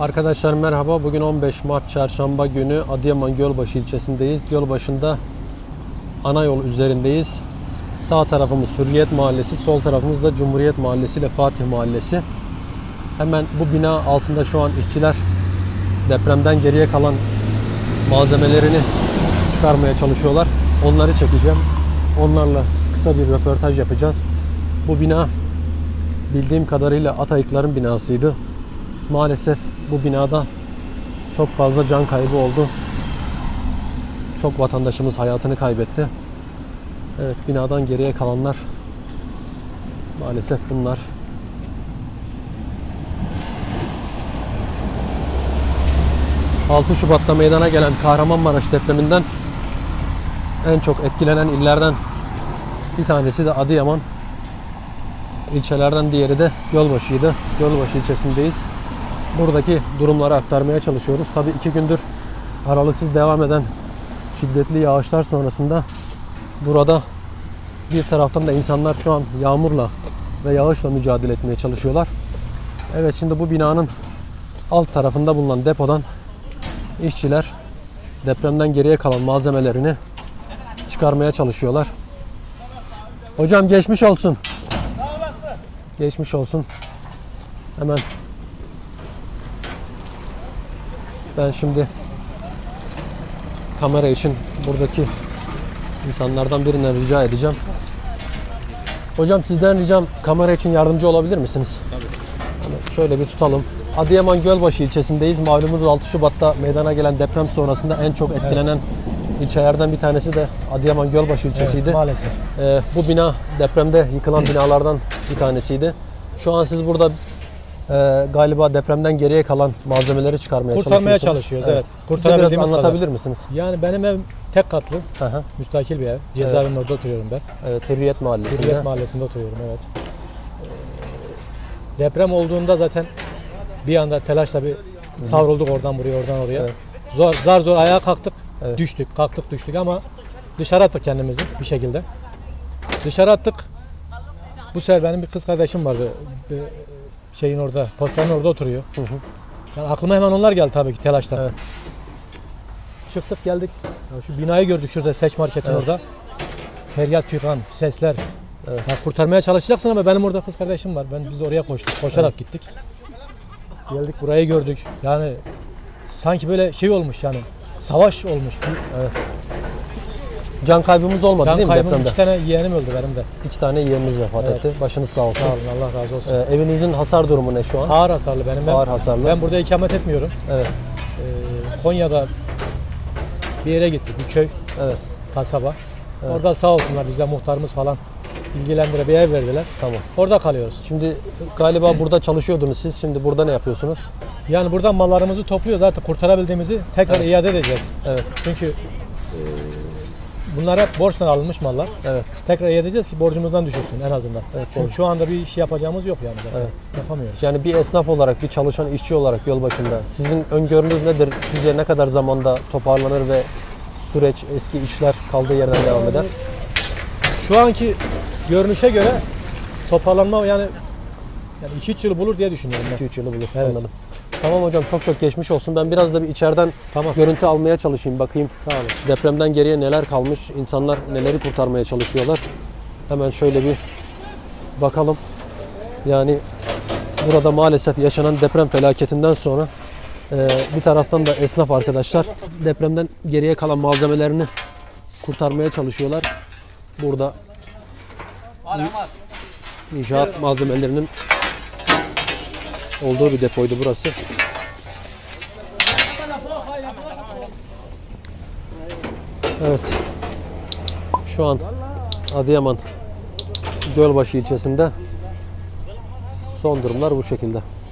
Arkadaşlar merhaba. Bugün 15 Mart Çarşamba günü Adıyaman Gölbaşı ilçesindeyiz. Gölbaşı'nda ana yol üzerindeyiz. Sağ tarafımız Hürriyet Mahallesi, sol tarafımız da Cumhuriyet Mahallesi ile Fatih Mahallesi. Hemen bu bina altında şu an işçiler depremden geriye kalan malzemelerini çıkarmaya çalışıyorlar. Onları çekeceğim. Onlarla kısa bir röportaj yapacağız. Bu bina bildiğim kadarıyla Atayıkların binasıydı. Maalesef bu binada çok fazla can kaybı oldu. Çok vatandaşımız hayatını kaybetti. Evet binadan geriye kalanlar maalesef bunlar. ...6 Şubat'ta meydana gelen Kahramanmaraş depreminden... ...en çok etkilenen illerden... ...bir tanesi de Adıyaman. ilçelerden diğeri de Gölbaşı'ydı. Gölbaşı ilçesindeyiz buradaki durumları aktarmaya çalışıyoruz. Tabii iki gündür aralıksız devam eden şiddetli yağışlar sonrasında burada bir taraftan da insanlar şu an yağmurla ve yağışla mücadele etmeye çalışıyorlar. Evet şimdi bu binanın alt tarafında bulunan depodan işçiler depremden geriye kalan malzemelerini çıkarmaya çalışıyorlar. Hocam geçmiş olsun. Geçmiş olsun. Hemen Ben şimdi kamera için buradaki insanlardan birinden rica edeceğim. Hocam sizden ricam kamera için yardımcı olabilir misiniz? Tabii. şöyle bir tutalım. Adıyaman Gölbaşı ilçesindeyiz. Malumunuz 6 Şubat'ta meydana gelen deprem sonrasında en çok etkilenen ilçelerden bir tanesi de Adıyaman Gölbaşı ilçesiydi. Maalesef. Ee, bu bina depremde yıkılan binalardan bir tanesiydi. Şu an siz burada e, galiba depremden geriye kalan malzemeleri çıkarmaya Kurtarmaya çalışıyoruz, evet. Biraz Kurtarabildiğimiz anlatabilir kadar. misiniz? Yani benim ev tek katlı, hı. müstakil bir ev. Cezaevinin orada oturuyorum ben. Evet, Hürriyet Mahallesi'nde. Hürriyet Mahallesi'nde oturuyorum, evet. Ee, Deprem olduğunda zaten bir anda telaşla bir savrulduk oradan buraya, oradan oraya. Evet. Zor, zar zor ayağa kalktık, Evet. düştük, kalktık düştük ama dışarı attık kendimizi bir şekilde. Dışarı attık. Bu sefer benim bir kız kardeşim vardı. Bir şeyin orada, postanın orada oturuyor. Hı hı. Yani aklıma hemen onlar geldi tabii ki telaşla. Evet. Çıktık geldik. Ya şu binayı gördük şurada seç marketin Evet. orada. Feryat figan, sesler. Evet. Ya kurtarmaya çalışacaksın ama benim orada kız kardeşim var. Ben biz de oraya koştuk. Koşarak gittik. Geldik burayı gördük. Yani sanki böyle şey olmuş yani. Savaş olmuş. Can kaybımız olmadı Can değil mi kaybım depremde? iki tane yeğenim öldü benim de. İki tane yeğenimiz vefat Evet. etti. Başınız sağ olsun. Sağ olun Allah razı olsun. Ee, evinizin hasar durumu ne şu an? Ağır hasarlı benim. Ben, Ağır hasarlı. ben burada ikamet etmiyorum. Evet. Ee, Konya'da bir yere gittik. Bir köy. Evet. kasaba. Evet. Orada sağ olsunlar bize muhtarımız falan ilgilendire bir ev verdiler. Tamam. Orada kalıyoruz. Şimdi galiba burada çalışıyordunuz siz. Şimdi burada ne yapıyorsunuz? Yani buradan mallarımızı topluyoruz artık kurtarabildiğimizi tekrar iade edeceğiz. Evet. Çünkü e, bunlar hep borçtan alınmış mallar. Evet. Tekrar edeceğiz ki borcumuzdan düşülsün en azından. Evet, Çünkü şu anda bir iş yapacağımız yok yani. Evet. Yapamıyoruz. Yani bir esnaf olarak, bir çalışan işçi olarak yol başında sizin öngörünüz nedir? Sizce ne kadar zamanda toparlanır ve süreç eski işler kaldığı yerden devam eder? Şu anki görünüşe göre toparlanma yani yani 2-3 yıl bulur diye düşünüyorum ben. 2-3 yılı bulur. Evet. Anladım. Tamam hocam çok çok geçmiş olsun. Ben biraz da bir içeriden Tamam. görüntü almaya çalışayım. Bakayım Sağ olun. depremden geriye neler kalmış? İnsanlar neleri kurtarmaya çalışıyorlar? Hemen şöyle bir bakalım. Yani burada maalesef yaşanan deprem felaketinden sonra e, bir taraftan da esnaf arkadaşlar depremden geriye kalan malzemelerini kurtarmaya çalışıyorlar. Burada inşaat malzemelerinin olduğu bir depoydu burası. Evet. Şu an Adıyaman Gölbaşı ilçesinde son durumlar bu şekilde.